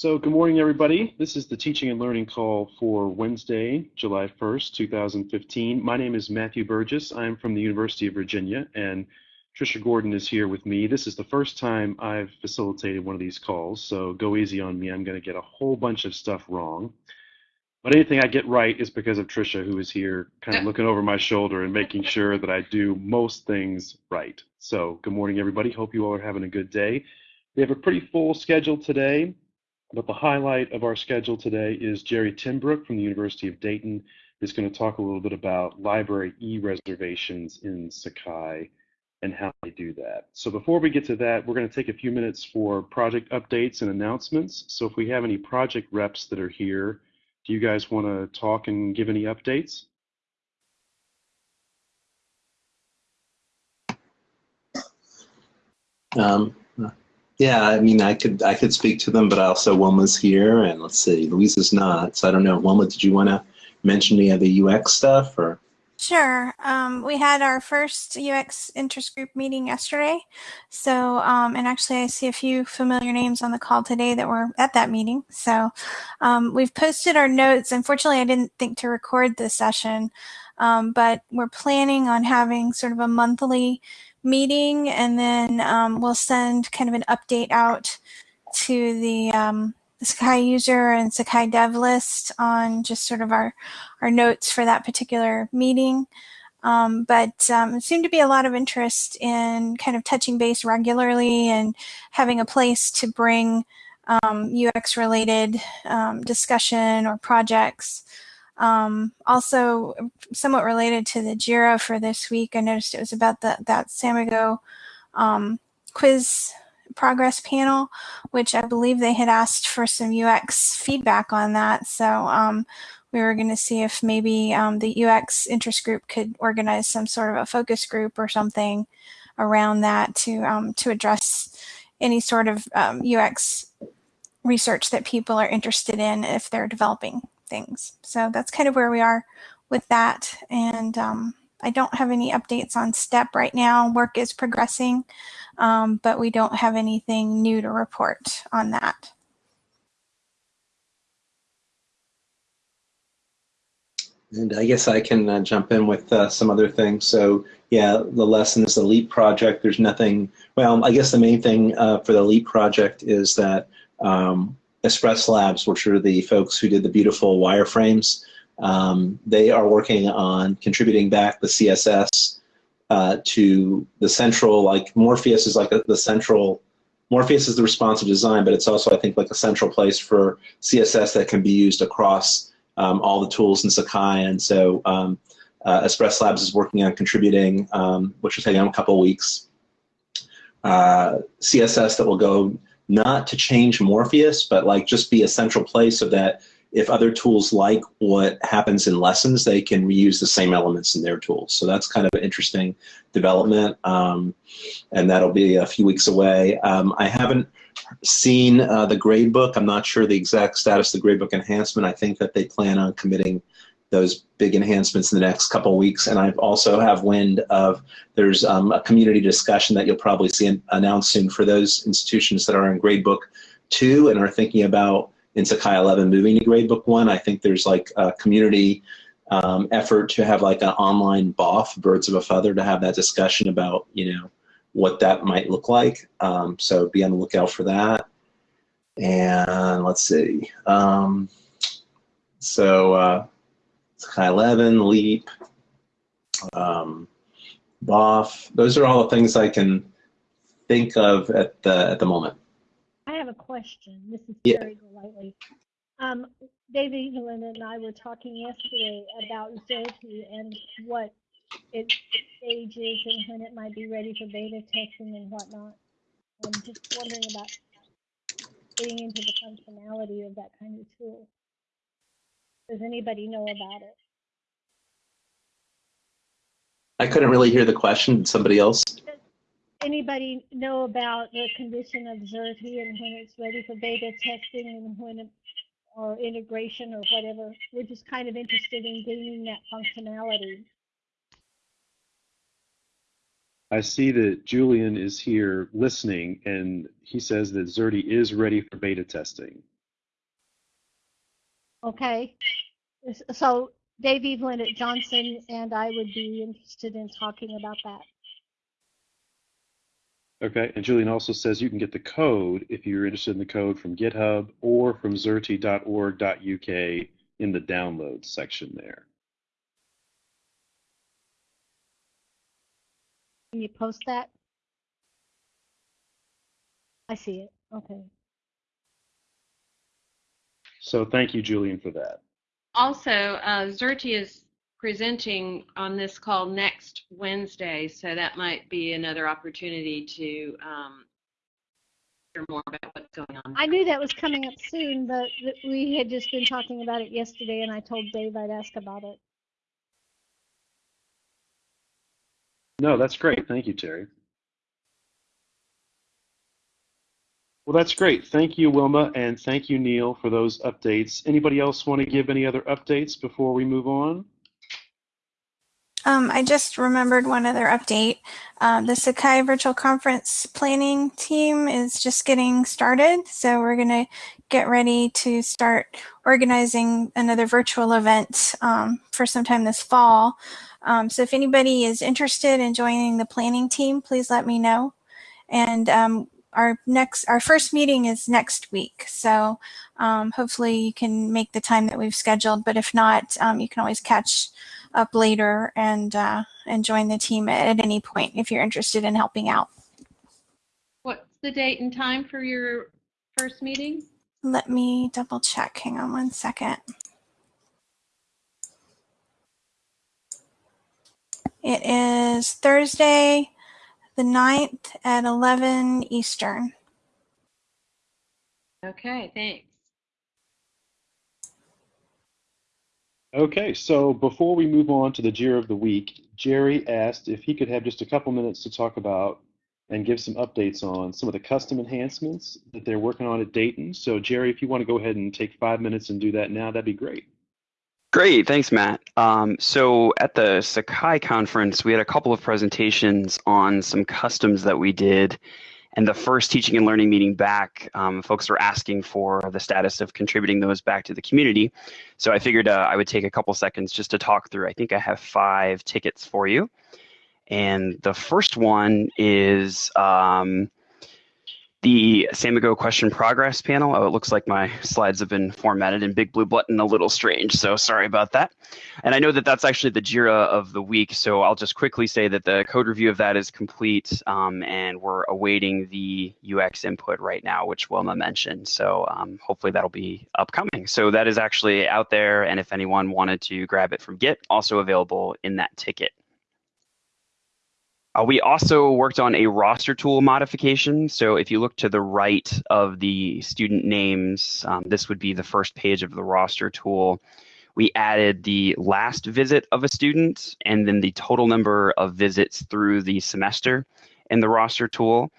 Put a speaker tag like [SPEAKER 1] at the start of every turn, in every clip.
[SPEAKER 1] So good morning, everybody. This is the teaching and learning call for Wednesday, July 1st, 2015. My name is Matthew Burgess. I'm from the University of Virginia, and Trisha Gordon is here with me. This is the first time I've facilitated one of these calls, so go easy on me. I'm going to get a whole bunch of stuff wrong. But anything I get right is because of Trisha, who is here kind of looking over my shoulder and making sure that I do most things right. So good morning, everybody. Hope you all are having a good day. We have a pretty full schedule today. But the highlight of our schedule today is Jerry Timbrook from the University of Dayton is going to talk a little bit about library e-reservations in Sakai and how they do that. So before we get to that, we're going to take a few minutes for project updates and announcements. So if we have any project reps that are here, do you guys want to talk and give any updates?
[SPEAKER 2] Um, yeah, I mean, I could I could speak to them, but also Wilma's here, and let's see, Louisa's not. So I don't know, Wilma, did you want to mention any of the UX stuff, or?
[SPEAKER 3] Sure. Um, we had our first UX interest group meeting yesterday. So, um, and actually, I see a few familiar names on the call today that were at that meeting. So, um, we've posted our notes. Unfortunately, I didn't think to record this session, um, but we're planning on having sort of a monthly meeting and then um, we'll send kind of an update out to the, um, the Sakai user and Sakai dev list on just sort of our, our notes for that particular meeting. Um, but um, it seemed to be a lot of interest in kind of touching base regularly and having a place to bring um, UX related um, discussion or projects. Um, also, somewhat related to the JIRA for this week, I noticed it was about the, that Samigo um, quiz progress panel, which I believe they had asked for some UX feedback on that. So um, we were going to see if maybe um, the UX interest group could organize some sort of a focus group or something around that to um, to address any sort of UX um, research that people are interested in if they're developing things. So that's kind of where we are with that. And um, I don't have any updates on STEP right now. Work is progressing, um, but we don't have anything new to report on that.
[SPEAKER 2] And I guess I can uh, jump in with uh, some other things. So yeah, the lesson is the LEAP project. There's nothing, well, I guess the main thing uh, for the LEAP project is that um, Espress Labs, which are the folks who did the beautiful wireframes, um, they are working on contributing back the CSS uh, to the central, like Morpheus is like a, the central, Morpheus is the responsive design, but it's also, I think, like a central place for CSS that can be used across um, all the tools in Sakai. And so um, uh, Espress Labs is working on contributing, um, which will take them a couple weeks. Uh, CSS that will go not to change Morpheus, but like just be a central place so that if other tools like what happens in lessons, they can reuse the same elements in their tools. So that's kind of an interesting development, um, and that'll be a few weeks away. Um, I haven't seen uh, the gradebook. I'm not sure the exact status of the gradebook enhancement. I think that they plan on committing those big enhancements in the next couple weeks. And I also have wind of there's um, a community discussion that you'll probably see announced soon for those institutions that are in gradebook two and are thinking about in Sakai 11 moving to gradebook one. I think there's like a community um, effort to have like an online BOF, birds of a feather, to have that discussion about, you know, what that might look like. Um, so be on the lookout for that. And let's see. Um, so uh, 11, Leap, um, BOF. Those are all the things I can think of at the at the moment.
[SPEAKER 4] I have a question. This is
[SPEAKER 2] yeah.
[SPEAKER 4] very lightly. Um, David Evelyn and I were talking yesterday about Xerte and what its stage is and when it might be ready for beta testing and whatnot. I'm just wondering about getting into the functionality of that kind of tool. Does anybody know about it?
[SPEAKER 2] I couldn't really hear the question. Did somebody else? Does
[SPEAKER 4] anybody know about the condition of Xerte and when it's ready for beta testing and when it, or integration or whatever? We're just kind of interested in gaining that functionality.
[SPEAKER 1] I see that Julian is here listening, and he says that Xerte is ready for beta testing.
[SPEAKER 4] Okay. So Dave Evelyn at Johnson and I would be interested in talking about that.
[SPEAKER 1] Okay, and Julian also says you can get the code if you're interested in the code from GitHub or from xerte.org.uk in the download section there.
[SPEAKER 4] Can you post that? I see it. Okay.
[SPEAKER 1] So thank you, Julian, for that.
[SPEAKER 5] Also, uh, Xerte is presenting on this call next Wednesday, so that might be another opportunity to um, hear more about what's going on.
[SPEAKER 4] I knew that was coming up soon, but we had just been talking about it yesterday and I told Dave I'd ask about it.
[SPEAKER 1] No, that's great. Thank you, Terry. Well, that's great. Thank you, Wilma, and thank you, Neil, for those updates. Anybody else want to give any other updates before we move on?
[SPEAKER 3] Um, I just remembered one other update. Uh, the Sakai Virtual Conference planning team is just getting started. So we're going to get ready to start organizing another virtual event um, for sometime this fall. Um, so if anybody is interested in joining the planning team, please let me know. And um, our next, our first meeting is next week. So um, hopefully you can make the time that we've scheduled. But if not, um, you can always catch up later and uh, and join the team at, at any point if you're interested in helping out.
[SPEAKER 5] What's the date and time for your first meeting?
[SPEAKER 3] Let me double check. Hang on one second. It is Thursday, the 9th at 11 Eastern.
[SPEAKER 5] Okay, thanks.
[SPEAKER 1] Okay, so before we move on to the Jira of the Week, Jerry asked if he could have just a couple minutes to talk about and give some updates on some of the custom enhancements that they're working on at Dayton. So Jerry, if you want to go ahead and take five minutes and do that now, that'd be great.
[SPEAKER 6] Great, thanks, Matt. Um, so at the Sakai conference, we had a couple of presentations on some customs that we did. And the first teaching and learning meeting back, um, folks were asking for the status of contributing those back to the community. So I figured uh, I would take a couple seconds just to talk through. I think I have five tickets for you. And the first one is um, the Samigo question progress panel. Oh, it looks like my slides have been formatted in big blue button a little strange, so sorry about that. And I know that that's actually the JIRA of the week, so I'll just quickly say that the code review of that is complete, um, and we're awaiting the UX input right now, which Wilma mentioned. So um, hopefully that'll be upcoming. So that is actually out there, and if anyone wanted to grab it from Git, also available in that ticket. Uh, we also worked on a roster tool modification. So if you look to the right of the student names, um, this would be the first page of the roster tool. We added the last visit of a student and then the total number of visits through the semester in the roster tool.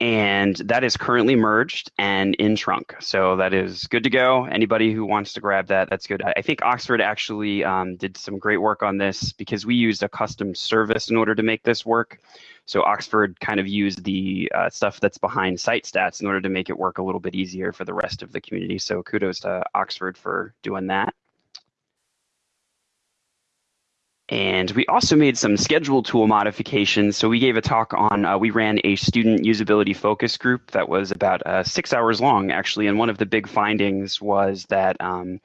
[SPEAKER 6] And that is currently merged and in trunk. So that is good to go. Anybody who wants to grab that, that's good. I think Oxford actually um, did some great work on this because we used a custom service in order to make this work. So Oxford kind of used the uh, stuff that's behind site stats in order to make it work a little bit easier for the rest of the community. So kudos to Oxford for doing that. And we also made some schedule tool modifications. So we gave a talk on, uh, we ran a student usability focus group that was about uh, six hours long, actually. And one of the big findings was that um,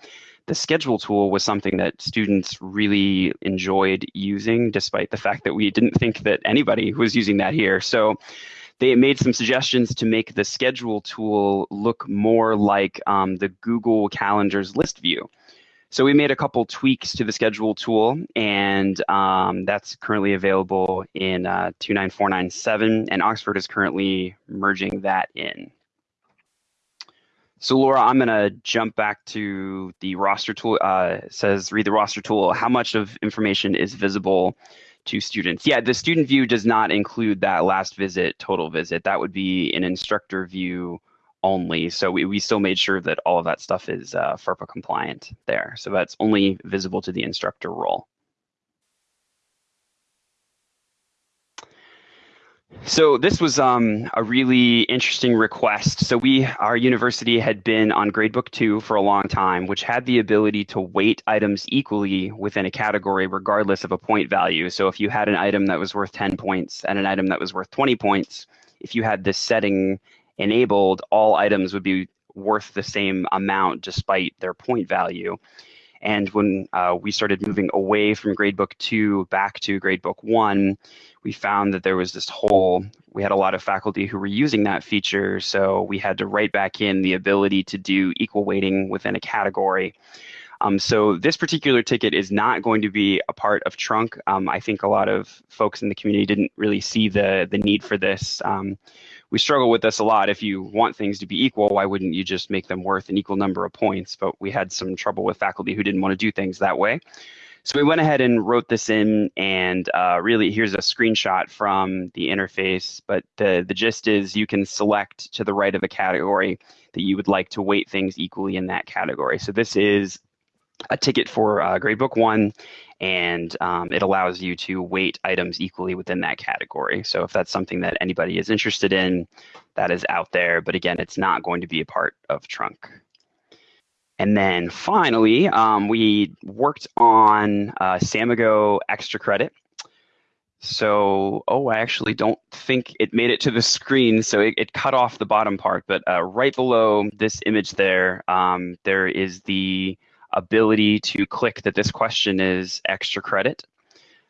[SPEAKER 6] the schedule tool was something that students really enjoyed using, despite the fact that we didn't think that anybody was using that here. So they made some suggestions to make the schedule tool look more like um, the Google Calendars list view. So we made a couple tweaks to the schedule tool, and um, that's currently available in uh, 29497, and Oxford is currently merging that in. So Laura, I'm going to jump back to the roster tool. Uh, says read the roster tool. How much of information is visible to students? Yeah, the student view does not include that last visit, total visit. That would be an instructor view only. So we, we still made sure that all of that stuff is uh, FERPA compliant there. So that's only visible to the instructor role. So this was um, a really interesting request. So we, our university had been on Gradebook 2 for a long time, which had the ability to weight items equally within a category regardless of a point value. So if you had an item that was worth 10 points and an item that was worth 20 points, if you had this setting enabled, all items would be worth the same amount despite their point value. And when uh, we started moving away from Gradebook 2 back to Gradebook 1, we found that there was this hole. We had a lot of faculty who were using that feature, so we had to write back in the ability to do equal weighting within a category. Um, so this particular ticket is not going to be a part of Trunk. Um, I think a lot of folks in the community didn't really see the, the need for this. Um, we struggle with this a lot. If you want things to be equal, why wouldn't you just make them worth an equal number of points? But we had some trouble with faculty who didn't want to do things that way. So we went ahead and wrote this in, and uh, really here's a screenshot from the interface. But the, the gist is you can select to the right of a category that you would like to weight things equally in that category. So this is a ticket for uh, Gradebook 1, and um, it allows you to weight items equally within that category. So if that's something that anybody is interested in, that is out there. But again, it's not going to be a part of Trunk. And then finally, um, we worked on uh, Samigo extra credit. So, oh, I actually don't think it made it to the screen, so it, it cut off the bottom part. But uh, right below this image there, um, there is the ability to click that this question is extra credit.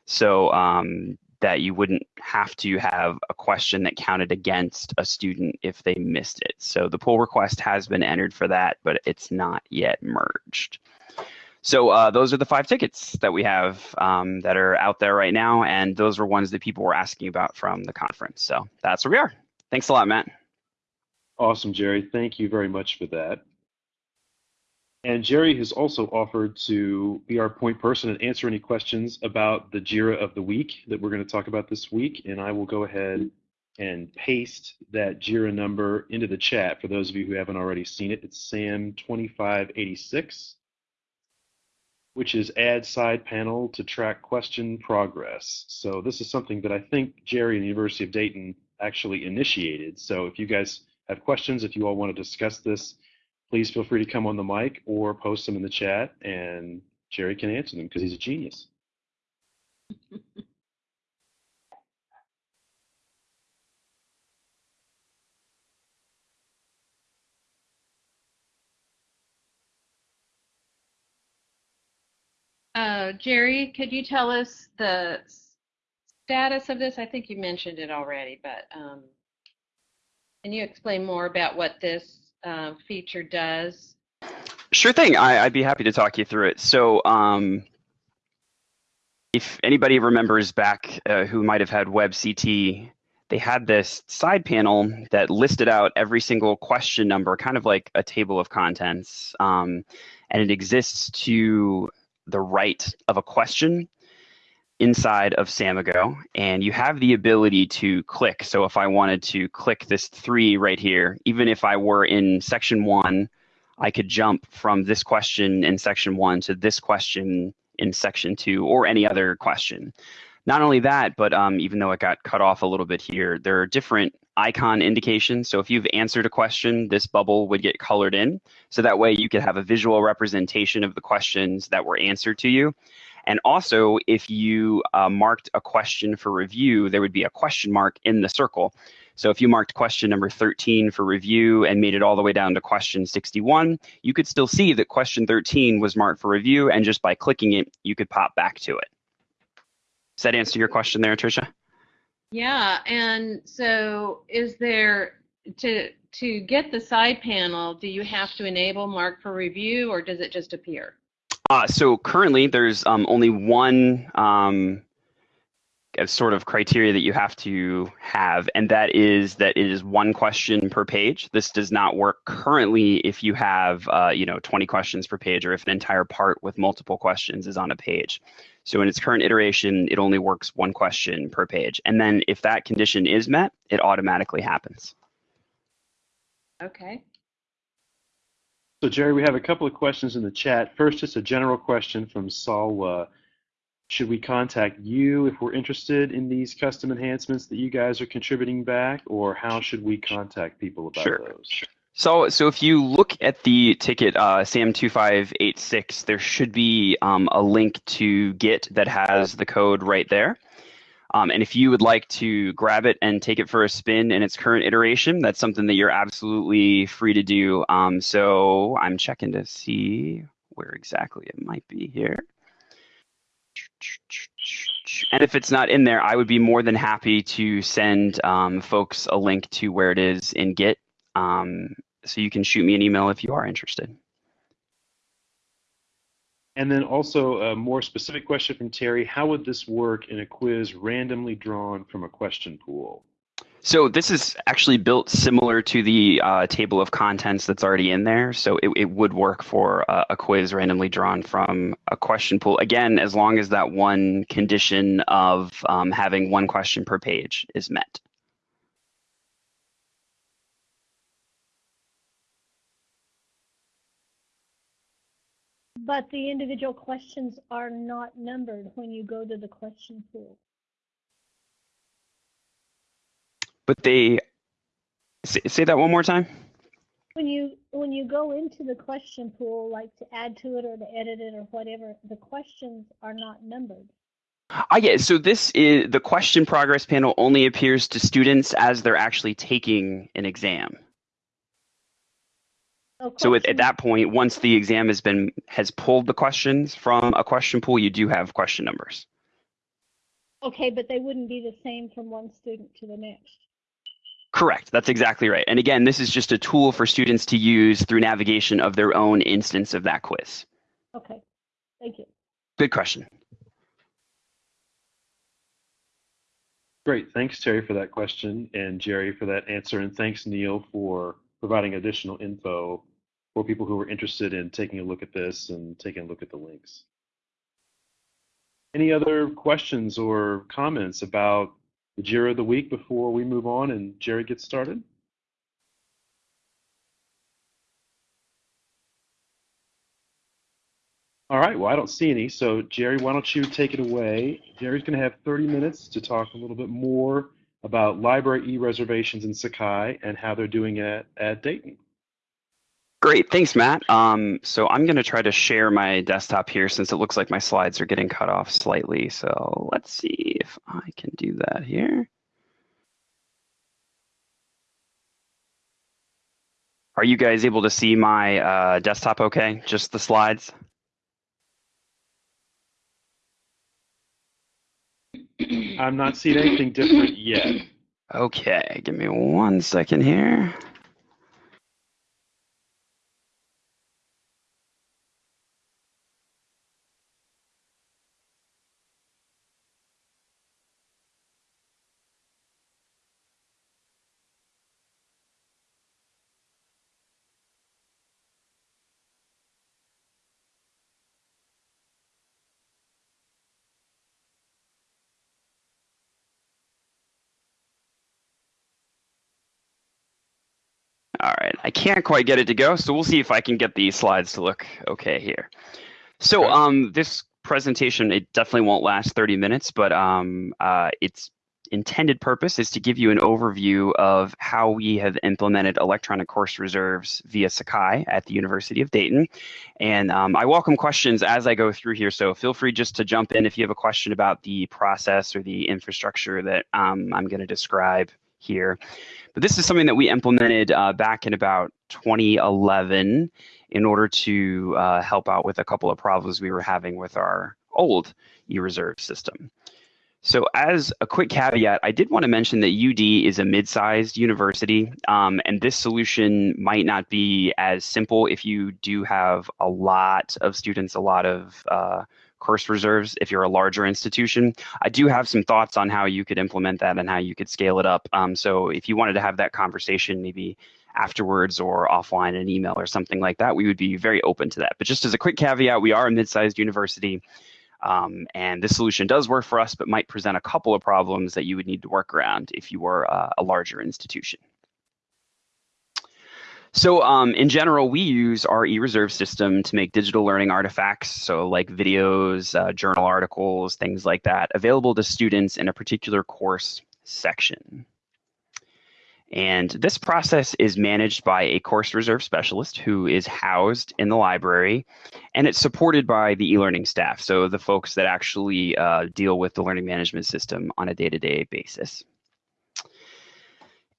[SPEAKER 6] So um, that you wouldn't have to have a question that counted against a student if they missed it. So the pull request has been entered for that, but it's not yet merged. So uh, those are the five tickets that we have um, that are out there right now, and those are ones that people were asking about from the conference. So that's where we are. Thanks a lot, Matt.
[SPEAKER 1] Awesome, Jerry. Thank you very much for that. And Jerry has also offered to be our point person and answer any questions about the JIRA of the week that we're going to talk about this week. And I will go ahead and paste that JIRA number into the chat for those of you who haven't already seen it. It's SAM2586, which is add side panel to track question progress. So this is something that I think Jerry and the University of Dayton actually initiated. So if you guys have questions, if you all want to discuss this, please feel free to come on the mic or post them in the chat and Jerry can answer them because he's a genius.
[SPEAKER 5] Uh, Jerry, could you tell us the status of this? I think you mentioned it already, but um, can you explain more about what this uh, feature does?
[SPEAKER 6] Sure thing. I, would be happy to talk you through it. So, um, if anybody remembers back uh, who might have had WebCT, they had this side panel that listed out every single question number, kind of like a table of contents, um, and it exists to the right of a question inside of Samigo and you have the ability to click. So if I wanted to click this three right here, even if I were in section one, I could jump from this question in section one to this question in section two or any other question. Not only that, but um, even though it got cut off a little bit here, there are different icon indications. So if you've answered a question, this bubble would get colored in. So that way you could have a visual representation of the questions that were answered to you. And also, if you uh, marked a question for review, there would be a question mark in the circle. So if you marked question number 13 for review and made it all the way down to question 61, you could still see that question 13 was marked for review, and just by clicking it, you could pop back to it. Does that answer your question there, Tricia?
[SPEAKER 5] Yeah, and so is there to to get the side panel, do you have to enable mark for review or does it just appear?
[SPEAKER 6] Uh, so currently, there's um, only one um, sort of criteria that you have to have, and that is that it is one question per page. This does not work currently if you have, uh, you know, 20 questions per page, or if an entire part with multiple questions is on a page. So in its current iteration, it only works one question per page, and then if that condition is met, it automatically happens.
[SPEAKER 5] Okay.
[SPEAKER 1] So Jerry, we have a couple of questions in the chat. First, just a general question from Salwa. should we contact you if we're interested in these custom enhancements that you guys are contributing back, or how should we contact people about
[SPEAKER 6] Sure.
[SPEAKER 1] those?
[SPEAKER 6] So, so if you look at the ticket uh, SAM2586, there should be um, a link to Git that has the code right there. Um, and if you would like to grab it and take it for a spin in its current iteration, that's something that you're absolutely free to do. Um, so I'm checking to see where exactly it might be here. And if it's not in there, I would be more than happy to send um, folks a link to where it is in Git. Um, so you can shoot me an email if you are interested.
[SPEAKER 1] And then also a more specific question from Terry, how would this work in a quiz randomly drawn from a question pool?
[SPEAKER 6] So this is actually built similar to the uh, table of contents that's already in there. So it, it would work for a, a quiz randomly drawn from a question pool. Again, as long as that one condition of um, having one question per page is met.
[SPEAKER 4] But the individual questions are not numbered when you go to the question pool.
[SPEAKER 6] But they say, say that one more time.
[SPEAKER 4] When you when you go into the question pool, like to add to it or to edit it or whatever, the questions are not numbered.
[SPEAKER 6] I get so this is the question progress panel only appears to students as they're actually taking an exam.
[SPEAKER 4] So
[SPEAKER 6] So at, at that point, once the exam has been has pulled the questions from a question pool, you do have question numbers.
[SPEAKER 4] Okay, but they wouldn't be the same from one student to the next.
[SPEAKER 6] Correct. That's exactly right. And again, this is just a tool for students to use through navigation of their own instance of that quiz.
[SPEAKER 4] Okay, thank you.
[SPEAKER 6] Good question.
[SPEAKER 1] Great, thanks Terry for that question and Jerry for that answer, and thanks Neil for providing additional info for people who are interested in taking a look at this and taking a look at the links. Any other questions or comments about the JIRA of the week before we move on and Jerry gets started? All right, well, I don't see any. So, Jerry, why don't you take it away? Jerry's going to have 30 minutes to talk a little bit more about library e-reservations in Sakai and how they're doing it at Dayton.
[SPEAKER 6] Great. Thanks, Matt. Um, so I'm going to try to share my desktop here since it looks like my slides are getting cut off slightly. So let's see if I can do that here. Are you guys able to see my uh, desktop okay? Just the slides?
[SPEAKER 1] I'm not seeing anything different yet.
[SPEAKER 6] Okay, give me one second here. All right, I can't quite get it to go, so we'll see if I can get the slides to look okay here. So
[SPEAKER 1] Okay.
[SPEAKER 6] um, this presentation, it definitely won't last 30 minutes, but um, uh, its intended purpose is to give you an overview of how we have implemented electronic course reserves via Sakai at the University of Dayton. And um, I welcome questions as I go through here, so feel free just to jump in if you have a question about the process or the infrastructure that um, I'm going to describe here. But this is something that we implemented uh, back in about 2011 in order to uh, help out with a couple of problems we were having with our old e-reserve system. So as a quick caveat, I did want to mention that UD is a mid-sized university, um, and this solution might not be as simple if you do have a lot of students, a lot of uh, course reserves if you're a larger institution. I do have some thoughts on how you could implement that and how you could scale it up. Um, so if you wanted to have that conversation, maybe afterwards or offline an email or something like that, we would be very open to that. But just as a quick caveat, we are a mid-sized university. Um, and this solution does work for us, but might present a couple of problems that you would need to work around if you were uh, a larger institution. So um, in general, we use our eReserve system to make digital learning artifacts, so like videos, uh, journal articles, things like that, available to students in a particular course section. And this process is managed by a course reserve specialist who is housed in the library, and it's supported by the e-learning staff, so the folks that actually uh, deal with the learning management system on a day-to-day -day basis.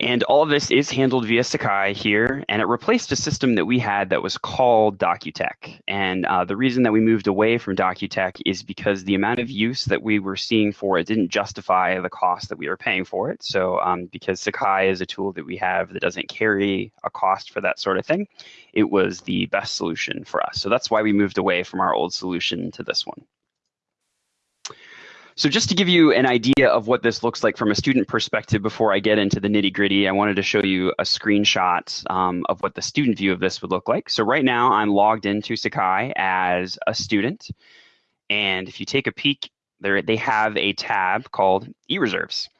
[SPEAKER 6] And all of this is handled via Sakai here, and it replaced a system that we had that was called Docutek. And uh, the reason that we moved away from Docutek is because the amount of use that we were seeing for it didn't justify the cost that we were paying for it. So um, because Sakai is a tool that we have that doesn't carry a cost for that sort of thing, it was the best solution for us. So that's why we moved away from our old solution to this one. So just to give you an idea of what this looks like from a student perspective before I get into the nitty gritty, I wanted to show you a screenshot um, of what the student view of this would look like. So right now I'm logged into Sakai as a student. And if you take a peek, there they have a tab called eReserves.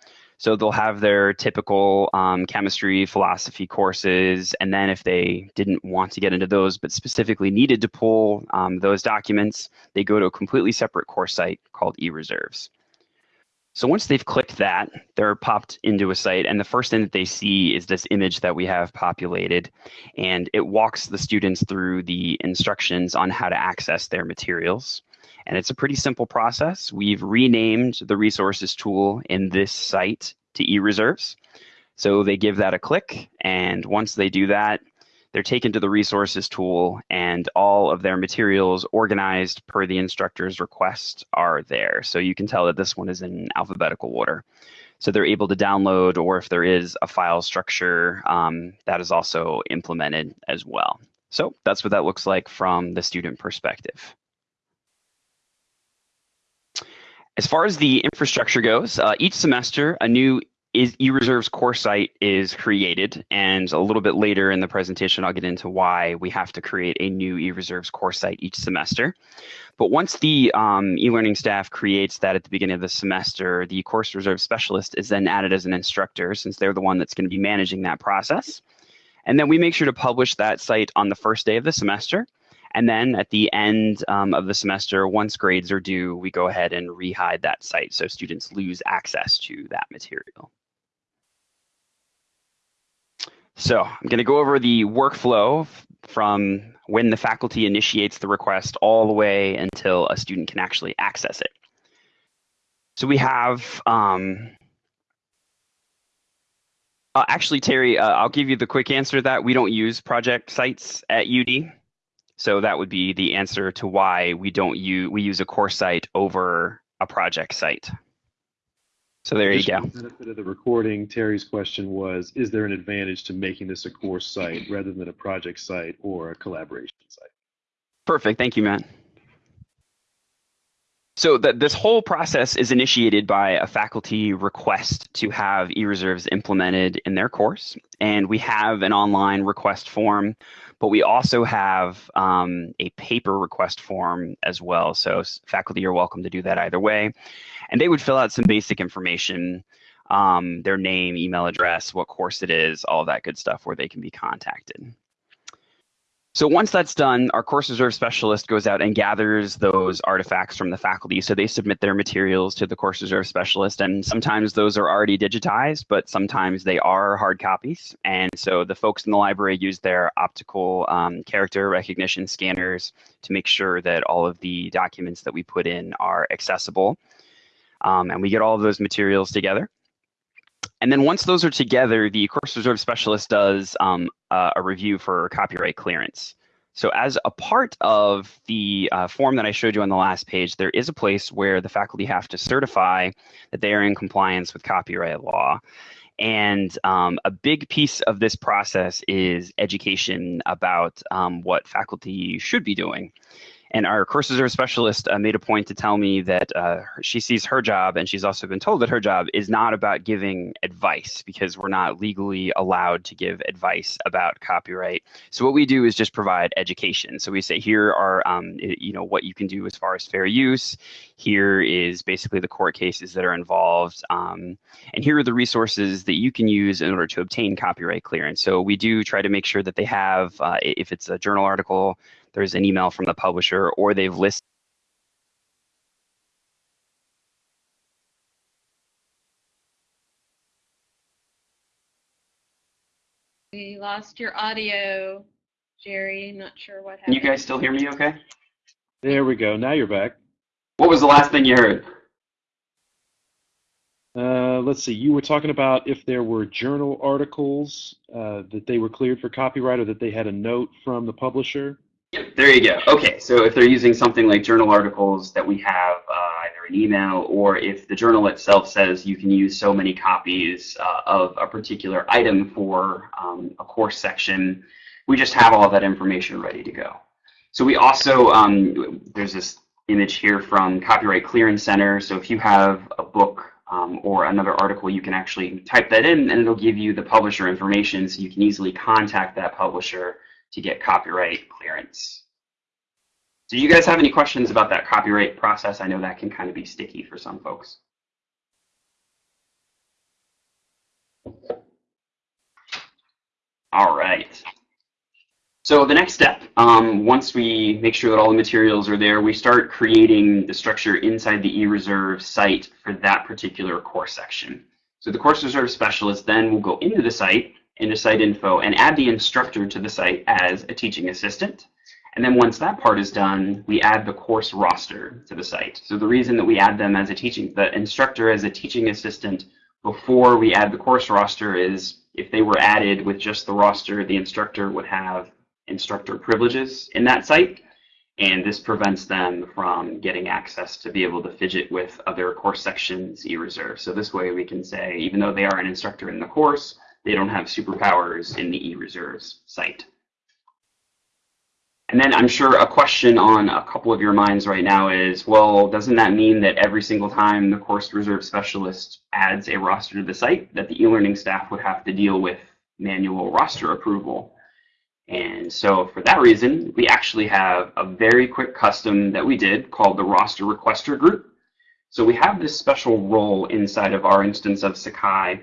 [SPEAKER 6] So they'll have their typical um, chemistry, philosophy courses, and then if they didn't want to get into those, but specifically needed to pull um, those documents, they go to a completely separate course site called eReserves. So once they've clicked that, they're popped into a site, and the first thing that they see is this image that we have populated, and it walks the students through the instructions on how to access their materials. And it's a pretty simple process. We've renamed the resources tool in this site to eReserves. So they give that a click, and once they do that, they're taken to the resources tool and all of their materials organized per the instructor's request are there. So you can tell that this one is in alphabetical order. So they're able to download, or if there is a file structure, um, that is also implemented as well. So that's what that looks like from the student perspective. As far as the infrastructure goes, uh, each semester a new eReserve's core site is created, and a little bit later in the presentation, I'll get into why we have to create a new eReserve's core site each semester. But once the um, e-learning staff creates that at the beginning of the semester, the course reserve specialist is then added as an instructor since they're the one that's going to be managing that process. And then we make sure to publish that site on the first day of the semester. And then at the end um, of the semester, once grades are due, we go ahead and rehide that site so students lose access to that material. So I'm going to go over the workflow from when the faculty initiates the request all the way until a student can actually access it. So we have, um, uh, actually, Terry, uh, I'll give you the quick answer to that. We don't use project sites at UD. So that would be the answer to why we don't use, we use a course site over a project site. So there you go.
[SPEAKER 1] The benefit of the recording, Terry's question was, is there an advantage to making this a course site rather than a project site or a collaboration site?
[SPEAKER 6] Perfect. Thank you, Matt. So this whole process is initiated by a faculty request to have e-reserves implemented in their course. And we have an online request form, but we also have um, a paper request form as well. So faculty are welcome to do that either way. And they would fill out some basic information, um, their name, email address, what course it is, all that good stuff where they can be contacted. So once that's done, our course reserve specialist goes out and gathers those artifacts from the faculty. So they submit their materials to the course reserve specialist, and sometimes those are already digitized, but sometimes they are hard copies. And so the folks in the library use their optical um, character recognition scanners to make sure that all of the documents that we put in are accessible. Um, and we get all of those materials together. And then once those are together, the course reserve specialist does um, uh, a review for copyright clearance. So as a part of the uh, form that I showed you on the last page, there is a place where the faculty have to certify that they are in compliance with copyright law. And um, a big piece of this process is education about um, what faculty should be doing. And our course reserve specialist uh, made a point to tell me that uh, she sees her job, and she's also been told that her job is not about giving advice because we're not legally allowed to give advice about copyright. So what we do is just provide education. So we say here are um, you know what you can do as far as fair use. Here is basically the court cases that are involved, um, and here are the resources that you can use in order to obtain copyright clearance. So we do try to make sure that they have, uh, if it's a journal article, there's an email from the publisher, or they've listed
[SPEAKER 5] We lost your audio, Jerry. Not sure what
[SPEAKER 6] Can
[SPEAKER 5] happened.
[SPEAKER 6] you guys still hear me okay?
[SPEAKER 1] There we go. Now you're back.
[SPEAKER 6] What was the last thing you heard?
[SPEAKER 1] Uh, let's see. You were talking about if there were journal articles uh, that they were cleared for copyright or that they had a note from the publisher.
[SPEAKER 6] Yep, there you go. Okay, so if they're using something like journal articles that we have uh, either an email or if the journal itself says you can use so many copies uh, of a particular item for um, a course section, we just have all that information ready to go. So we also, um, there's this image here from Copyright Clearance Center. So if you have a book um, or another article, you can actually type that in and it'll give you the publisher information so you can easily contact that publisher to get copyright clearance. Do you guys have any questions about that copyright process? I know that can kind of be sticky for some folks. All right. So the next step, um, once we make sure that all the materials are there, we start creating the structure inside the eReserve site for that particular course section. So the course reserve specialist then will go into the site, into site info, and add the instructor to the site as a teaching assistant. And then once that part is done, we add the course roster to the site. So the reason that we add them as a teaching, the instructor as a teaching assistant before we add the course roster is if they were added with just the roster, the instructor would have instructor privileges in that site. And this prevents them from getting access to be able to fidget with other course sections eReserve. So this way we can say, even though they are an instructor in the course, they don't have superpowers in the e-reserves site. And then I'm sure a question on a couple of your minds right now is, well, doesn't that mean that every single time the course reserve specialist adds a roster to the site, that the e-learning staff would have to deal with manual roster approval? And so for that reason, we actually have a very quick custom that we did called the roster requester group. So we have this special role inside of our instance of Sakai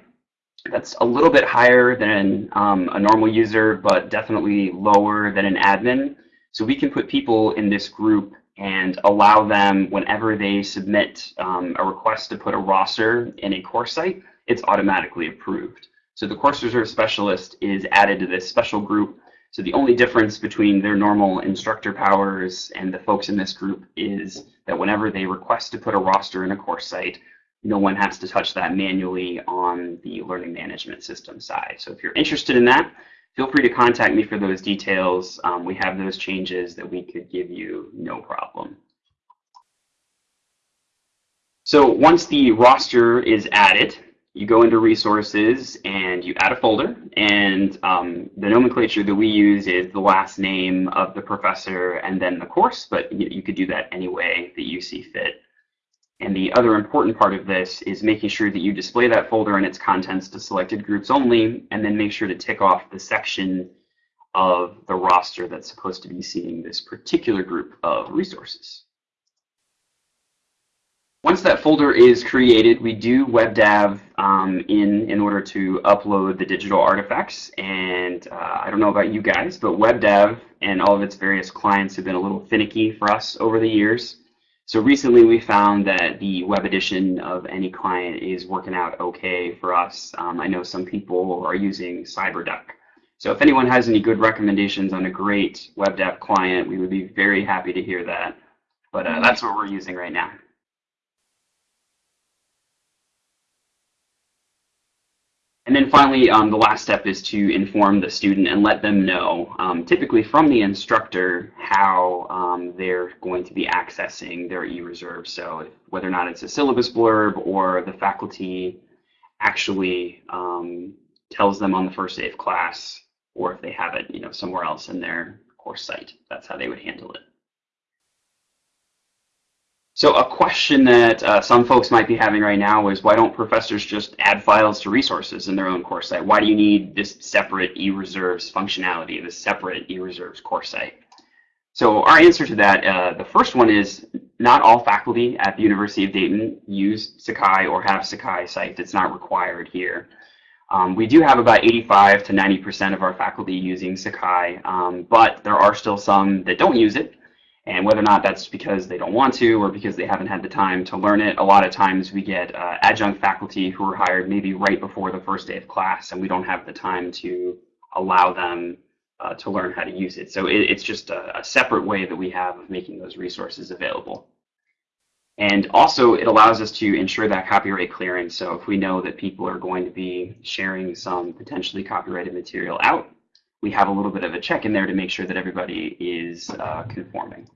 [SPEAKER 6] that's a little bit higher than um, a normal user, but definitely lower than an admin. So we can put people in this group and allow them, whenever they submit um, a request to put a roster in a course site, it's automatically approved. So the course reserve specialist is added to this special group. So the only difference between their normal instructor powers and the folks in this group is that whenever they request to put a roster in a course site, no one has to touch that manually on the learning management system side. So if you're interested in that, feel free to contact me for those details. Um, we have those changes that we could give you no problem. So once the roster is added, you go into resources and you add a folder and um, the nomenclature that we use is the last name of the professor and then the course, but you, you could do that any way that you see fit. And the other important part of this is making sure that you display that folder and its contents to selected groups only, and then make sure to tick off the section of the roster that's supposed to be seeing this particular group of resources. Once that folder is created, we do WebDAV um, in in order to upload the digital artifacts. And uh, I don't know about you guys, but WebDAV and all of its various clients have been a little finicky for us over the years. So recently we found that the web edition of any client is working out okay for us. Um, I know some people are using CyberDuck. So if anyone has any good recommendations on a great WebDAV client, we would be very happy to hear that. But uh, that's what we're using right now. And then finally, um, the last step is to inform the student and let them know, um, typically from the instructor, how um, they're going to be accessing their e-reserve. So whether or not it's a syllabus blurb or the faculty actually um, tells them on the first day of class, or if they have it you know, somewhere else in their course site. That's how they would handle it. So a question that uh, some folks might be having right now is why don't professors just add files to resources in their own course site? Why do you need this separate eReserves functionality, this separate eReserves course site? So our answer to that, uh, the first one is not all faculty at the University of Dayton use Sakai or have Sakai sites. It's not required here. Um, we do have about 85 to 90% of our faculty using Sakai, um, but there are still some that don't use it. And whether or not that's because they don't want to or because they haven't had the time to learn it, a lot of times we get uh, adjunct faculty who are hired maybe right before the first day of class, and we don't have the time to allow them uh, to learn how to use it. So it, it's just a, a separate way that we have of making those resources available. And also, it allows us to ensure that copyright clearance. So if we know that people are going to be sharing some potentially copyrighted material out, we have a little bit of a check in there to make sure that everybody is uh, conforming.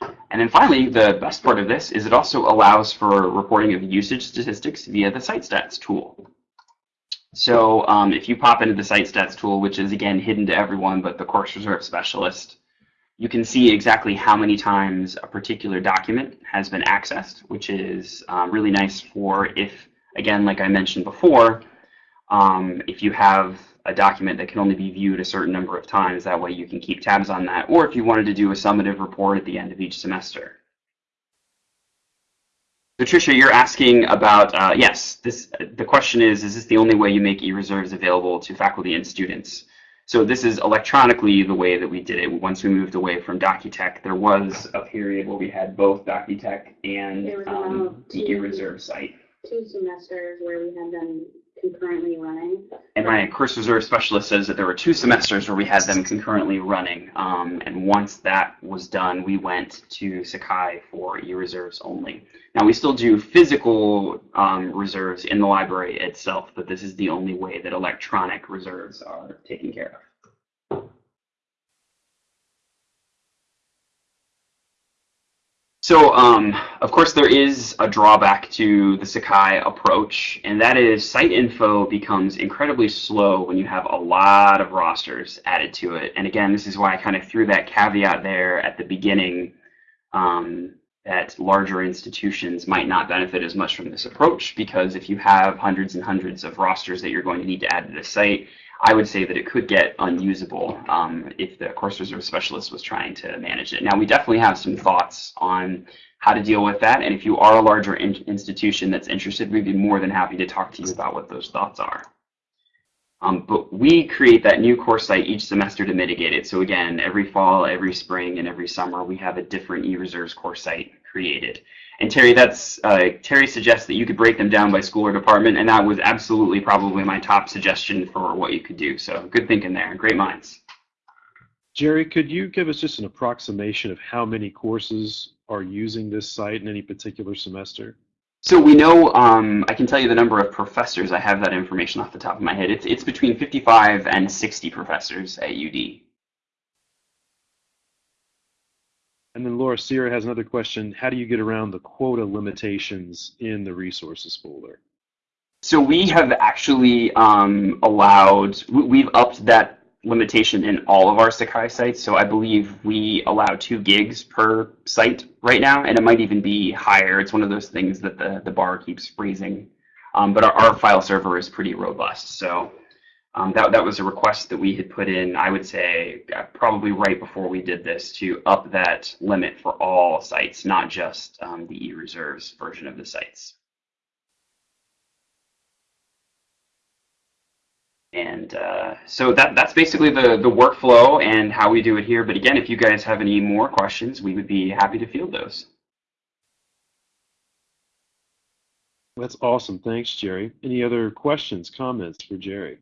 [SPEAKER 6] And then finally, the best part of this is it also allows for reporting of usage statistics via the site stats tool. So um, if you pop into the site stats tool, which is again hidden to everyone but the course reserve specialist, you can see exactly how many times a particular document has been accessed, which is um, really nice for if, again, like I mentioned before, um, if you have a document that can only be viewed a certain number of times. That way you can keep tabs on that. Or if you wanted to do a summative report at the end of each semester. So Patricia, you're asking about, uh, yes, this, the question is, is this the only way you make e-reserves available to faculty and students? So this is electronically the way that we did it. Once we moved away from Docutek, there was a period where we had both Docutek and um, the e-reserve site.
[SPEAKER 7] Two semesters where we had them concurrently running.
[SPEAKER 6] And my course reserve specialist says that there were two semesters where we had them concurrently running. Um, and once that was done, we went to Sakai for e-reserves only. Now we still do physical um, reserves in the library itself, but this is the only way that electronic reserves are taken care of. So, um, of course, there is a drawback to the Sakai approach, and that is site info becomes incredibly slow when you have a lot of rosters added to it. And again, this is why I kind of threw that caveat there at the beginning um, that larger institutions might not benefit as much from this approach, because if you have hundreds and hundreds of rosters that you're going to need to add to the site, I would say that it could get unusable um, if the course reserve specialist was trying to manage it. Now, we definitely have some thoughts on how to deal with that, and if you are a larger in institution that's interested, we'd be more than happy to talk to you about what those thoughts are. Um, but we create that new course site each semester to mitigate it. So again, every fall, every spring, and every summer, we have a different e-reserves course site created. And Terry, that's uh, Terry suggests that you could break them down by school or department, and that was absolutely probably my top suggestion for what you could do. So good thinking there, great minds.
[SPEAKER 1] Jerry, could you give us just an approximation of how many courses are using this site in any particular semester?
[SPEAKER 6] So we know, um, I can tell you the number of professors. I have that information off the top of my head. It's, it's between 55 and 60 professors at UD.
[SPEAKER 1] And then Laura Sierra has another question. How do you get around the quota limitations in the resources folder?
[SPEAKER 6] So we have actually um, allowed, we've upped that limitation in all of our Sakai sites. So I believe we allow two gigs per site right now, and it might even be higher. It's one of those things that the, the bar keeps freezing. Um, but our, our, file server is pretty robust. So um, that, that was a request that we had put in, I would say, uh, probably right before we did this to up that limit for all sites, not just um, the e-reserves version of the sites. And uh, so that, that's basically the, the workflow and how we do it here. But again, if you guys have any more questions, we would be happy to field those.
[SPEAKER 1] That's awesome. Thanks, Jerry. Any other questions, comments for Jerry?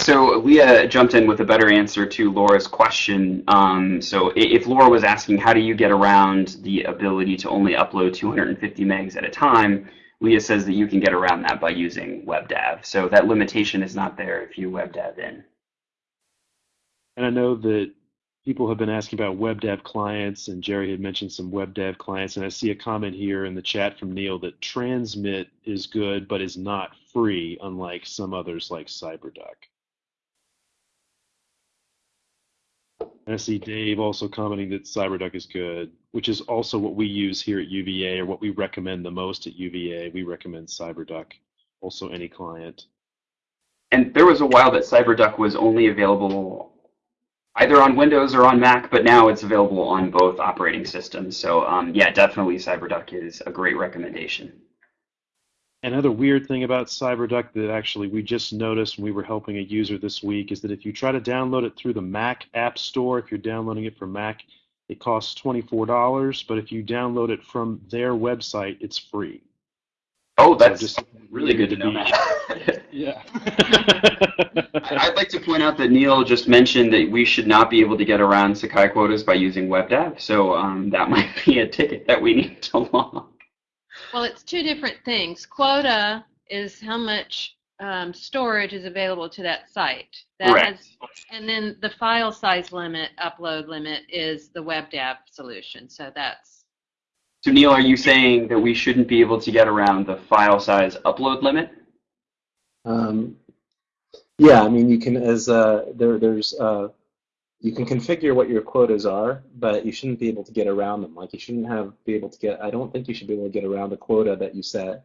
[SPEAKER 6] So Leah jumped in with a better answer to Laura's question. Um, so if Laura was asking how do you get around the ability to only upload 250 megs at a time, Leah says that you can get around that by using WebDAV. So that limitation is not there if you WebDAV in.
[SPEAKER 1] And I know that people have been asking about WebDAV clients, and Jerry had mentioned some WebDAV clients, and I see a comment here in the chat from Neil that Transmit is good but is not free, unlike some others like CyberDuck. And I see Dave also commenting that CyberDuck is good, which is also what we use here at UVA or what we recommend the most at UVA. We recommend CyberDuck, also any client.
[SPEAKER 6] And there was a while that CyberDuck was only available either on Windows or on Mac, but now it's available on both operating systems. So um, yeah, definitely CyberDuck is a great recommendation.
[SPEAKER 1] Another weird thing about CyberDuck that actually we just noticed when we were helping a user this week is that if you try to download it through the Mac App Store, if you're downloading it from Mac, it costs $24, but if you download it from their website, it's free.
[SPEAKER 6] Oh,
[SPEAKER 1] So
[SPEAKER 6] that's
[SPEAKER 1] just
[SPEAKER 6] really good to know that.
[SPEAKER 1] Yeah.
[SPEAKER 6] I'd like to point out that Neil just mentioned that we should not be able to get around Sakai quotas by using WebDAV, so um, that might be a ticket that we need to log.
[SPEAKER 5] Well, it's two different things. Quota is how much um, storage is available to that site. That
[SPEAKER 6] Correct.
[SPEAKER 5] has- and then the file size limit, upload limit, is the WebDAV solution. So that's
[SPEAKER 6] So Neil, are you saying that we shouldn't be able to get around the file size upload limit?
[SPEAKER 2] Um, yeah, I mean, you can as uh, there there's uh, you can configure what your quotas are, but you shouldn't be able to get around them. Like you shouldn't have be able to get. I don't think you should be able to get around the quota that you set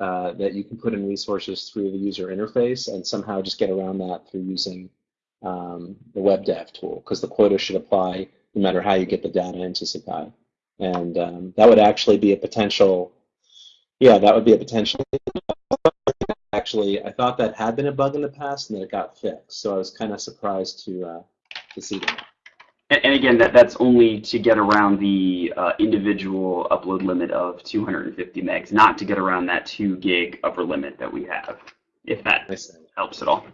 [SPEAKER 2] uh, that you can put in resources through the user interface and somehow just get around that through using um, the WebDAV tool because the quota should apply no matter how you get the data into Sakai. And um, that would actually be a potential. Yeah, that would be a potential actually, I thought that had been a bug in the past and that it got fixed. So I was kind of surprised to uh, to see that.
[SPEAKER 6] And, and again, that, that's only to get around the uh, individual upload limit of 250 megs, not to get around that 2 gig upper limit that we have, if that helps at all.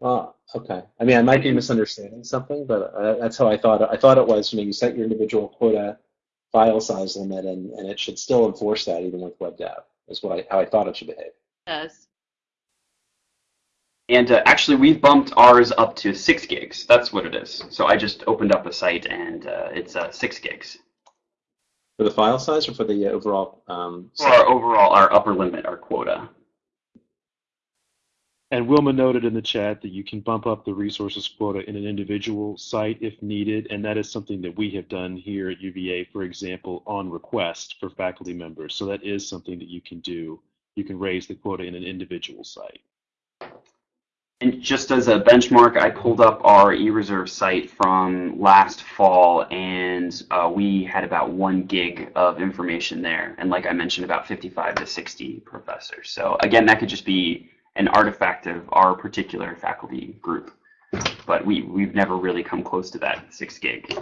[SPEAKER 2] Oh, okay. I mean, I might be misunderstanding something, but uh, that's how I thought. I thought it was. You know, you set your individual quota file size limit, and, and it should still enforce that even with WebDAV. Is what I, how I thought it should behave.
[SPEAKER 5] does.
[SPEAKER 6] And uh, actually, we've bumped ours up to 6 gigs. That's what it is. So I just opened up a site, and uh, it's uh, 6 gigs.
[SPEAKER 2] For the file size or for the uh, overall? Um,
[SPEAKER 6] For our overall, our upper limit, our quota.
[SPEAKER 1] And Wilma noted in the chat that you can bump up the resources quota in an individual site if needed, and that is something that we have done here at UVA, for example, on request for faculty members. So that is something that you can do. You can raise the quota in an individual site.
[SPEAKER 6] And just as a benchmark, I pulled up our eReserve site from last fall, and uh, we had about one gig of information there. And like I mentioned, about 55 to 60 professors. So again, that could just be an artifact of our particular faculty group. But we, we've never really come close to that six gig.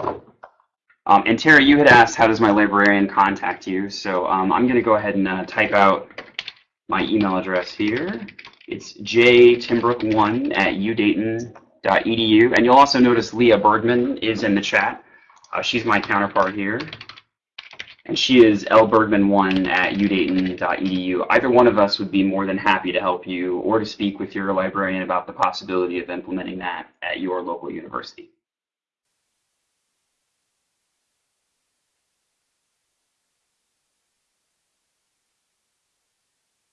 [SPEAKER 6] Um, and Terry, you had asked, how does my librarian contact you? So um, I'm going to go ahead and uh, type out my email address here. It's jtimbrook1 at udayton.edu. And you'll also notice Leah Bergman is in the chat. Uh, she's my counterpart here. And she is lbergman1 at udayton.edu. Either one of us would be more than happy to help you or to speak with your librarian about the possibility of implementing that at your local university.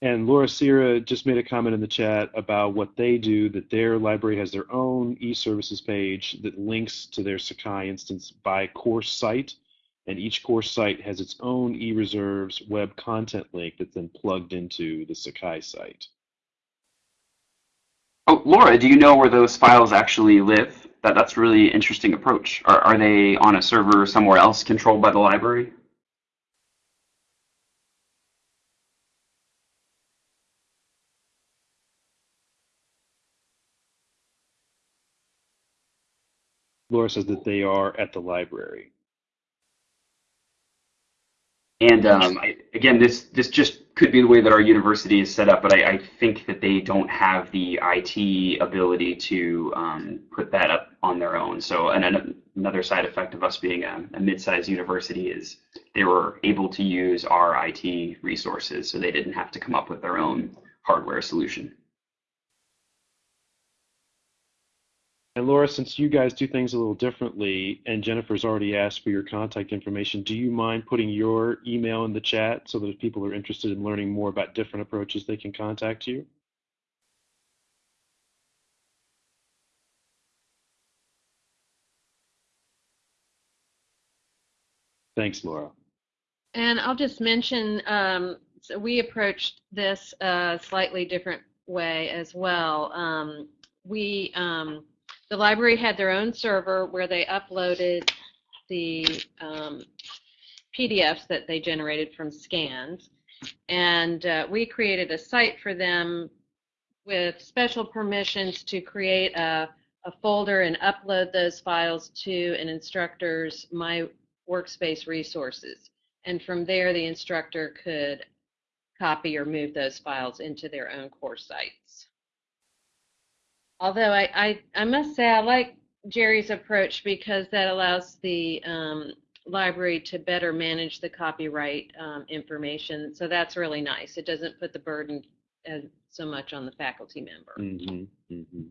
[SPEAKER 1] And Laura Sierra just made a comment in the chat about what they do, that their library has their own e-services page that links to their Sakai instance by course site. And each course site has its own e-reserves web content link that's then plugged into the Sakai site.
[SPEAKER 6] Oh, Laura, do you know where those files actually live? That, that's really interesting approach. Are, are they on a server somewhere else controlled by the library?
[SPEAKER 1] Laura says that they are at the library.
[SPEAKER 6] And um, I, again, this this just could be the way that our university is set up, but I, I think that they don't have the IT ability to um, put that up on their own. So, an, another side effect of us being a, a mid-sized university is they were able to use our IT resources, so they didn't have to come up with their own hardware solution.
[SPEAKER 1] And Laura, since you guys do things a little differently, and Jennifer's already asked for your contact information, do you mind putting your email in the chat so that if people are interested in learning more about different approaches, they can contact you? Thanks, Laura.
[SPEAKER 5] And I'll just mention, um, so we approached this a slightly different way as well. Um, we, um, the library had their own server where they uploaded the um, PDFs that they generated from scans. And uh, we created a site for them with special permissions to create a, a folder and upload those files to an instructor's My Workspace resources. And from there, the instructor could copy or move those files into their own course sites. Although I, I, I must say I like Jerry's approach because that allows the um, library to better manage the copyright um, information. So that's really nice. It doesn't put the burden as, so much on the faculty member.
[SPEAKER 1] hmm hmm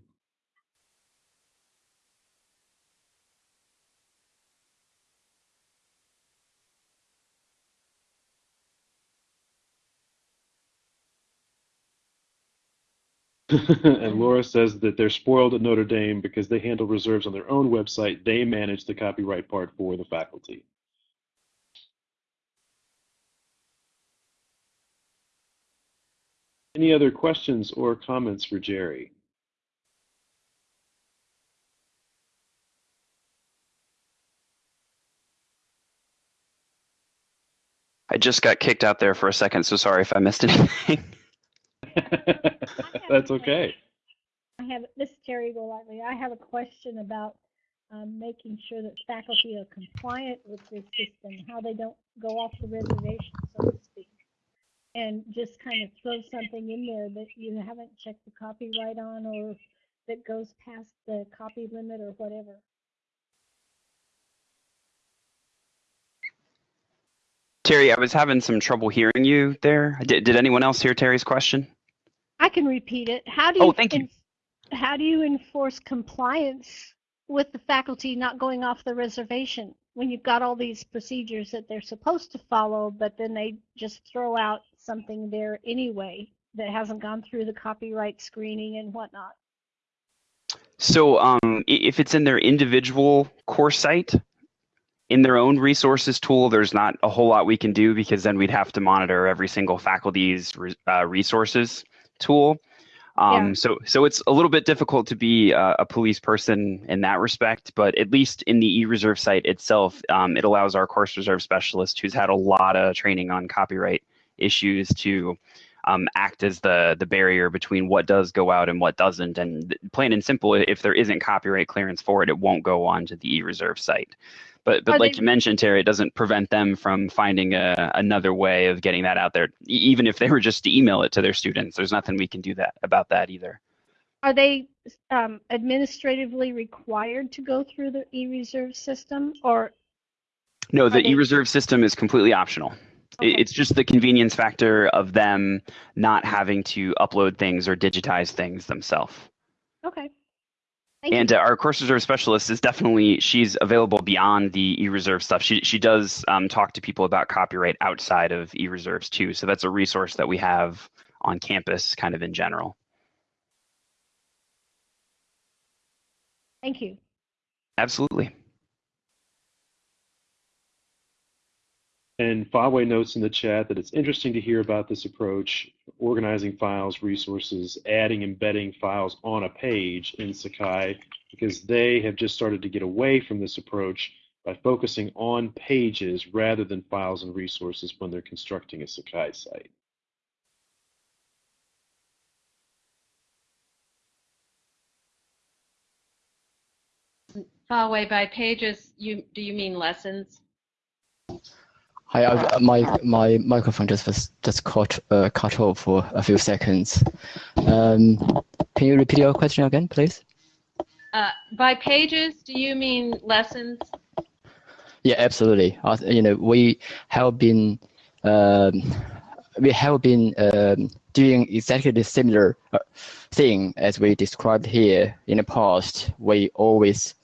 [SPEAKER 1] and Laura says that they're spoiled at Notre Dame because they handle reserves on their own website. They manage the copyright part for the faculty. Any other questions or comments for Jerry?
[SPEAKER 6] I just got kicked out there for a second, so sorry if I missed anything.
[SPEAKER 1] That's okay.
[SPEAKER 4] I have, this is Terry Golightly. I have a question about um, making sure that faculty are compliant with this system, how they don't go off the reservation, so to speak. And just kind of throw something in there that you haven't checked the copyright on or that goes past the copy limit or whatever.
[SPEAKER 6] Terry, I was having some trouble hearing you there. Did, did anyone else hear Terry's question?
[SPEAKER 4] I can repeat it. How do you
[SPEAKER 6] Oh, thank you.
[SPEAKER 4] how do you enforce compliance with the faculty not going off the reservation when you've got all these procedures that they're supposed to follow, but then they just throw out something there anyway that hasn't gone through the copyright screening and whatnot?
[SPEAKER 6] So um, if it's in their individual course site, in their own resources tool, there's not a whole lot we can do because then we'd have to monitor every single faculty's uh, resources tool. Um,
[SPEAKER 4] Yeah.
[SPEAKER 6] So, so it's a little bit difficult to be uh, a police person in that respect, but at least in the eReserve site itself, um, it allows our course reserve specialist, who's had a lot of training on copyright issues, to um, act as the the barrier between what does go out and what doesn't. And plain and simple, if there isn't copyright clearance for it, it won't go onto the eReserve site. But but
[SPEAKER 4] Are
[SPEAKER 6] like
[SPEAKER 4] they-
[SPEAKER 6] you mentioned, Terry, it doesn't prevent them from finding a, another way of getting that out there. E- even if they were just to email it to their students, there's nothing we can do that about that either.
[SPEAKER 4] Are they um, administratively required to go through the e-reserve system or
[SPEAKER 6] No, the e-reserve system is completely optional.
[SPEAKER 4] Okay.
[SPEAKER 6] It's just the convenience factor of them not having to upload things or digitize things themselves.
[SPEAKER 4] okay? Thank
[SPEAKER 6] And uh, our course reserve specialist is definitely she's available beyond the e-reserve stuff. She she does um, talk to people about copyright outside of e-reserves too. So that's a resource that we have on campus, kind of in general.
[SPEAKER 4] Thank you.
[SPEAKER 6] Absolutely.
[SPEAKER 1] And Fawe notes in the chat that it's interesting to hear about this approach, organizing files, resources, adding, embedding files on a page in Sakai, because they have just started to get away from this approach by focusing on pages rather than files and resources when they're constructing a Sakai site.
[SPEAKER 5] Far away by pages, you do you mean lessons?
[SPEAKER 8] Hi, I, my my microphone just was just cut uh, cut off for a few seconds. Um, can you repeat your question again, please?
[SPEAKER 5] Uh, by pages, do you mean lessons?
[SPEAKER 8] Yeah, absolutely. Uh, you know, we have been um, we have been um, doing exactly the similar uh, thing as we described here in the past. We always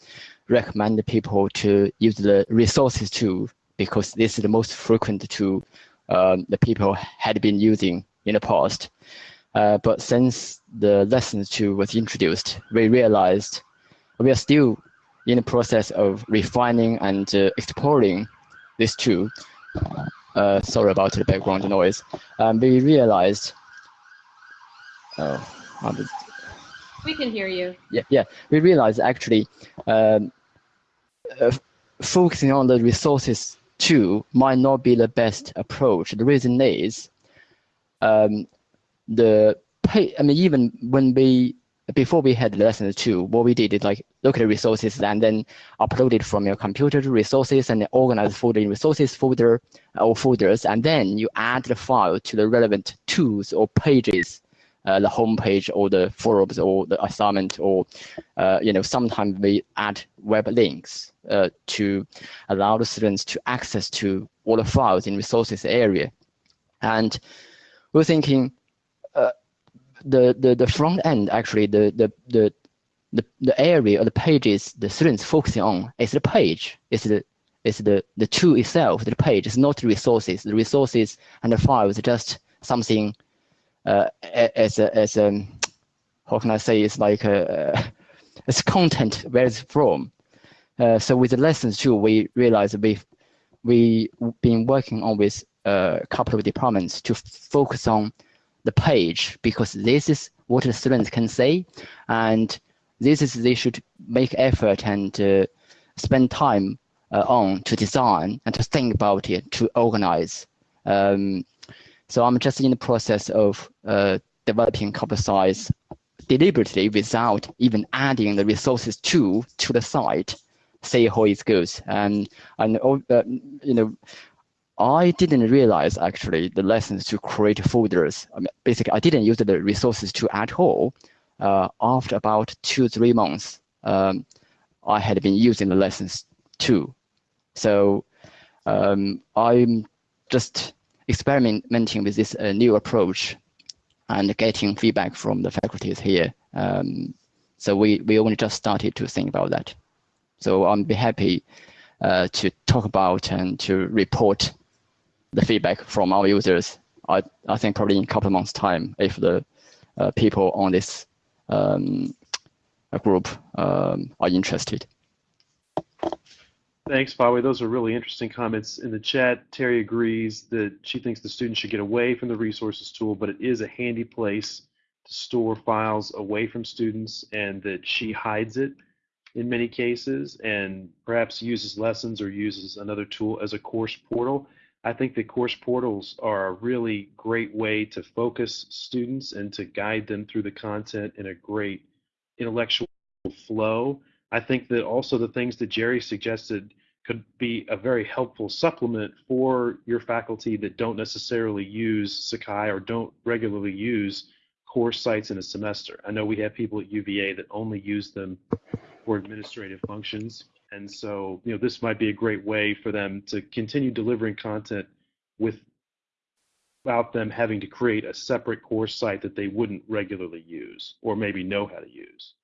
[SPEAKER 8] recommend people to use the resources tool because this is the most frequent tool um, the people had been using in the past. Uh, but since the lesson two was introduced, we realized we are still in the process of refining and uh, exploring this tool, uh, sorry about the background noise, um, we realized, oh,
[SPEAKER 5] we can hear you.
[SPEAKER 8] Yeah, yeah, we realized actually um, uh, focusing on the resources tool might not be the best approach. The reason is um, the pay, I mean, even when we before we had lesson two, what we did is like look at the resources and then upload it from your computer to resources and organize folder in resources folder or folders, and then you add the file to the relevant tools or pages, uh, the homepage or the forums or the assignment or, uh, you know, sometimes we add web links uh, to allow the students to access to all the files in resources area. And we're thinking, the, the, the front end, actually, the, the, the, the, the area or the pages the students focusing on is the page, is the, is the, the tool itself, the page, is not the resources. The resources and the files are just something uh, as a, as a, how can I say, it's like a, it's content where it's from. Uh, so with the lessons too, we realized we've we been working on with a couple of departments to focus on the page because this is what the students can say and this is they should make effort and uh, spend time uh, on to design and to think about it to organize. Um, so i'm just in the process of uh, developing couple size deliberately without even adding the resources to to the site see how it goes and and uh, you know I didn't realize actually the lessons to create folders. I mean, basically, I didn't use the resources to at all. Uh, after about two, three months, um, I had been using the lessons too. So um, I'm just experimenting with this uh, new approach and getting feedback from the faculties here. Um, so we, we only just started to think about that. So I'm be happy uh, to talk about and to report the feedback from our users. I, I think probably in a couple of months' time, if the uh, people on this um, group um, are interested.
[SPEAKER 1] Thanks, Fawe. Those are really interesting comments in the chat. Terry agrees that she thinks the students should get away from the resources tool, but it is a handy place to store files away from students and that she hides it in many cases and perhaps uses lessons or uses another tool as a course portal. I think the course portals are a really great way to focus students and to guide them through the content in a great intellectual flow. I think that also the things that Jerry suggested could be a very helpful supplement for your faculty that don't necessarily use Sakai or don't regularly use course sites in a semester. I know we have people at UVA that only use them for administrative functions. And so, you know, this might be a great way for them to continue delivering content without them having to create a separate course site that they wouldn't regularly use or maybe know how to use.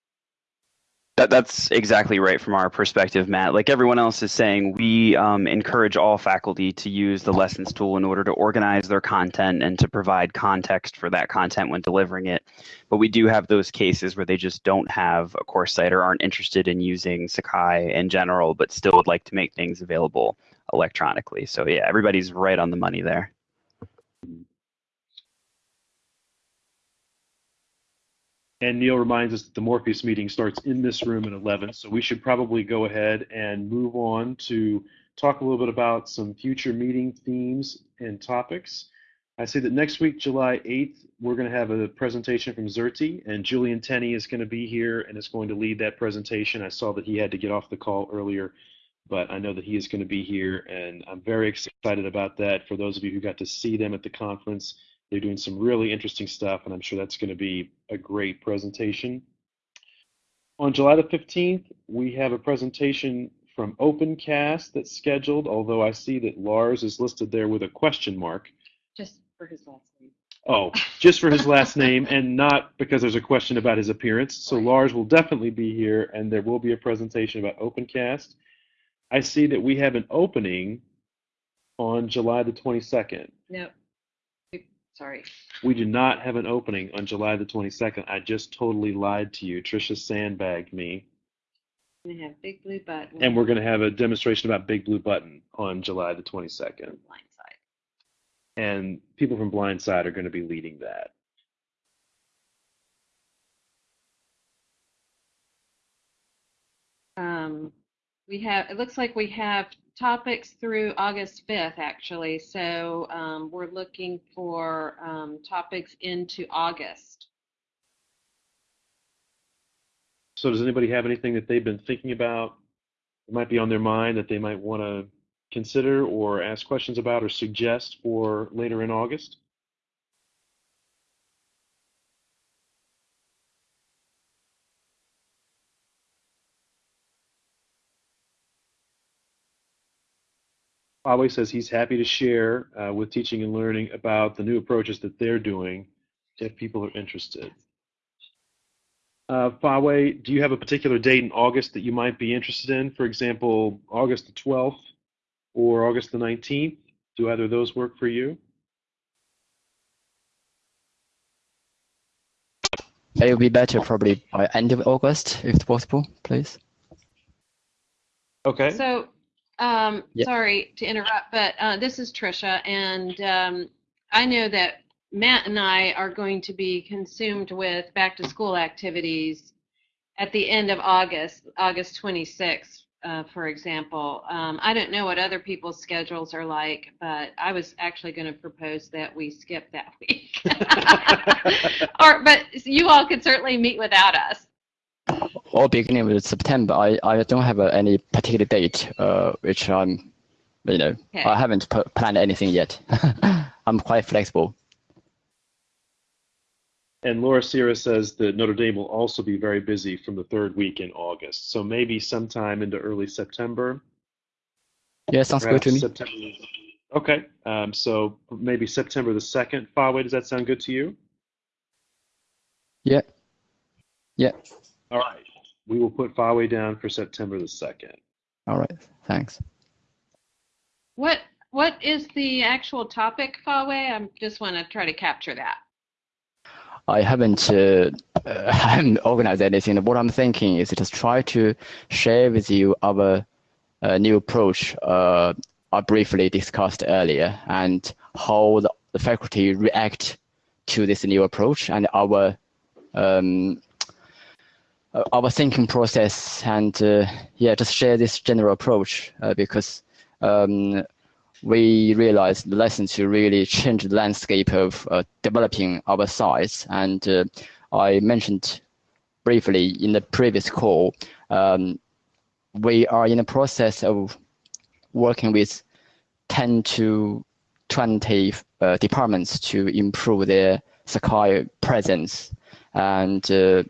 [SPEAKER 6] That, that's exactly right from our perspective, Matt. Like everyone else is saying, we um, encourage all faculty to use the lessons tool in order to organize their content and to provide context for that content when delivering it. But we do have those cases where they just don't have a course site or aren't interested in using Sakai in general, but still would like to make things available electronically. So yeah, everybody's right on the money there.
[SPEAKER 1] And Neil reminds us that the Morpheus meeting starts in this room at 11, so we should probably go ahead and move on to talk a little bit about some future meeting themes and topics. I say that next week, July 8th, we're going to have a presentation from Xerte, and Julian Tenney is going to be here and is going to lead that presentation. I saw that he had to get off the call earlier, but I know that he is going to be here, and I'm very excited about that. For those of you who got to see them at the conference, they're doing some really interesting stuff, and I'm sure that's going to be a great presentation. On July the 15th, we have a presentation from OpenCast that's scheduled, although I see that Lars is listed there with a question mark.
[SPEAKER 5] Just for his last name.
[SPEAKER 1] Oh, just for his last name and not because there's a question about his appearance. So Lars will definitely be here and there will be a presentation about OpenCast. I see that we have an opening on July the 22nd.
[SPEAKER 5] No, Sorry.
[SPEAKER 1] We do not have an opening on July the 22nd. I just totally lied to you. Trisha sandbagged me.
[SPEAKER 5] We have Big Blue Button.
[SPEAKER 1] And we're going to have a demonstration about Big Blue Button on July the 22nd.
[SPEAKER 5] Blindside.
[SPEAKER 1] And people from Blindside are going to be leading that.
[SPEAKER 5] Um, we have, it looks like we have topics through August 5th, actually. So um, we're looking for um, topics into August.
[SPEAKER 1] So does anybody have anything that they've been thinking about that might be on their mind that they might want to consider or ask questions about or suggest for later in August? Huawei says he's happy to share uh, with teaching and learning about the new approaches that they're doing if people are interested. Uh, Huawei, do you have a particular date in August that you might be interested in? For example, August the 12th or August the 19th? Do either of those work for you?
[SPEAKER 8] It will be better probably by end of August, if possible, please.
[SPEAKER 1] Okay.
[SPEAKER 5] So, um,
[SPEAKER 8] Yeah.
[SPEAKER 5] sorry to interrupt, but uh, this is Trisha, and um, I know that Matt and I are going to be consumed with back to school activities at the end of August, August 26th, uh, for example. Um, I don't know what other people's schedules are like, but I was actually going to propose that we skip that week. or, but you all could certainly meet without us.
[SPEAKER 8] Or beginning with September. I, I don't have uh, any particular date, uh, which I'm, you know,
[SPEAKER 5] Okay.
[SPEAKER 8] I haven't p- planned anything yet. I'm quite flexible.
[SPEAKER 1] And Laura Sierra says that Notre Dame will also be very busy from the third week in August. So maybe sometime into early September.
[SPEAKER 8] Yeah, sounds good to me.
[SPEAKER 1] September. Okay. Um, so maybe September the 2nd. Huawei, does that sound good to you?
[SPEAKER 8] Yeah. Yeah.
[SPEAKER 1] All right. We will put Huawei down for September the 2nd.
[SPEAKER 8] All right. Thanks.
[SPEAKER 5] What what is the actual topic, Fawe? I just want to try to capture that.
[SPEAKER 8] I haven't, uh, uh, I haven't organized anything. What I'm thinking is just try to share with you our uh, new approach uh, I briefly discussed earlier and how the, the faculty react to this new approach and our um, our thinking process and uh, yeah, just share this general approach uh, because um, we realized the lesson to really change the landscape of uh, developing our sites. And uh, I mentioned briefly in the previous call, um, we are in the process of working with 10 to 20 uh, departments to improve their Sakai presence. And uh,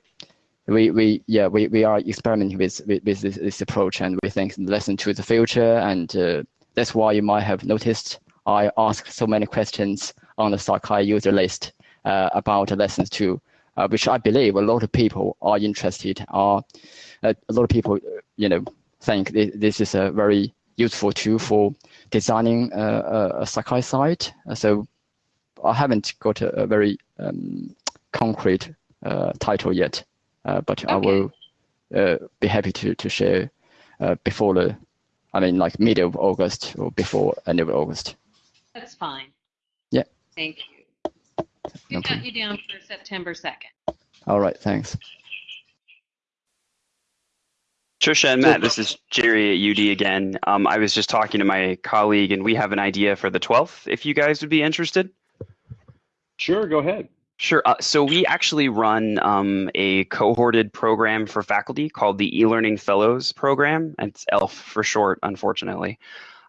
[SPEAKER 8] we, we yeah we, we are experimenting with, with, with this, this approach and we think lesson to the future and uh, that's why you might have noticed I asked so many questions on the Sakai user list uh, about lessons two, uh, which I believe a lot of people are interested. Are uh, a lot of people, you know, think thi- this is a very useful tool for designing uh, a, a Sakai site. So I haven't got a, a very um, concrete uh, title yet, uh, but I will uh, be happy to to share uh, before the I mean, like middle of August or before end of August.
[SPEAKER 5] That's fine.
[SPEAKER 8] Yeah.
[SPEAKER 5] Thank you.
[SPEAKER 8] No
[SPEAKER 5] We got you down for September 2nd.
[SPEAKER 8] All right, thanks.
[SPEAKER 6] Trisha and Matt, this is Jerry at UD again. Um, I was just talking to my colleague, and we have an idea for the 12th, if you guys would be interested.
[SPEAKER 1] Sure, go ahead.
[SPEAKER 6] Sure. Uh, so we actually run um, a cohorted program for faculty called the eLearning Fellows Program. It's ELF for short, unfortunately.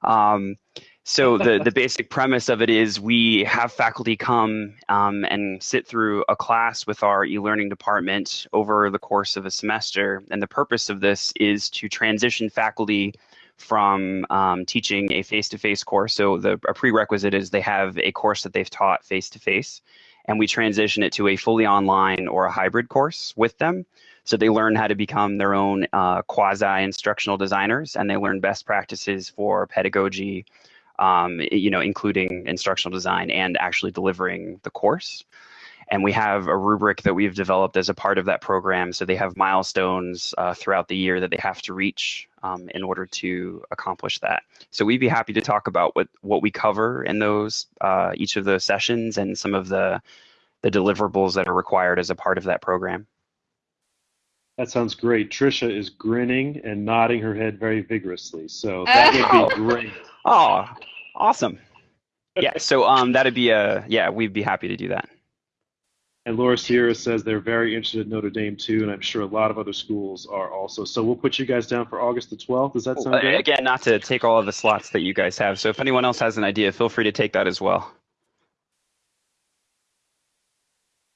[SPEAKER 6] Um, so the the basic premise of it is we have faculty come um, and sit through a class with our e-learning department over the course of a semester, and the purpose of this is to transition faculty from um, teaching a face-to-face course. So the a prerequisite is they have a course that they've taught face-to-face and we transition it to a fully online or a hybrid course with them. So they learn how to become their own uh, quasi instructional designers, and they learn best practices for pedagogy, um, you know, including instructional design and actually delivering the course. And we have a rubric that we've developed as a part of that program. So they have milestones uh, throughout the year that they have to reach um, in order to accomplish that. So we'd be happy to talk about what what we cover in those uh, each of those sessions and some of the the deliverables that are required as a part of that program.
[SPEAKER 1] That sounds great. Trisha is grinning and nodding her head very vigorously. So that would be great.
[SPEAKER 6] Oh, awesome. Yeah, so um, that'd be a yeah, we'd be happy to do that.
[SPEAKER 1] And Laura Sierra says they're very interested in Notre Dame too, and I'm sure a lot of other schools are also. So we'll put you guys down for August the 12th. Does that sound
[SPEAKER 6] Uh,
[SPEAKER 1] good?
[SPEAKER 6] Again, not to take all of the slots that you guys have. So if anyone else has an idea, feel free to take that as well.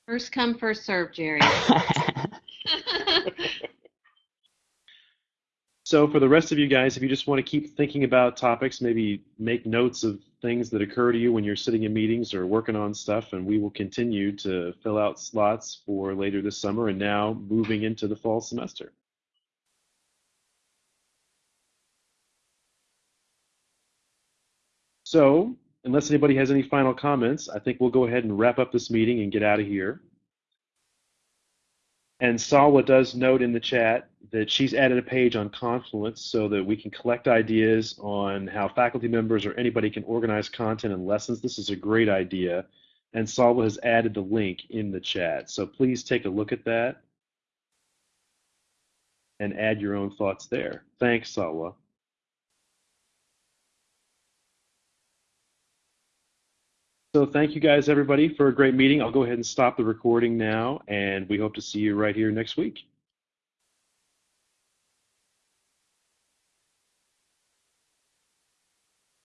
[SPEAKER 5] First come, first serve, Jerry.
[SPEAKER 1] So for the rest of you guys, if you just want to keep thinking about topics, maybe make notes of things that occur to you when you're sitting in meetings or working on stuff, and we will continue to fill out slots for later this summer and now moving into the fall semester. So, unless anybody has any final comments, I think we'll go ahead and wrap up this meeting and get out of here. And Salwa does note in the chat that she's added a page on Confluence so that we can collect ideas on how faculty members or anybody can organize content and lessons. This is a great idea. And Salwa has added the link in the chat. So please take a look at that and add your own thoughts there. Thanks, Salwa. So thank you guys, everybody, for a great meeting. I'll go ahead and stop the recording now, and we hope to see you right here next week.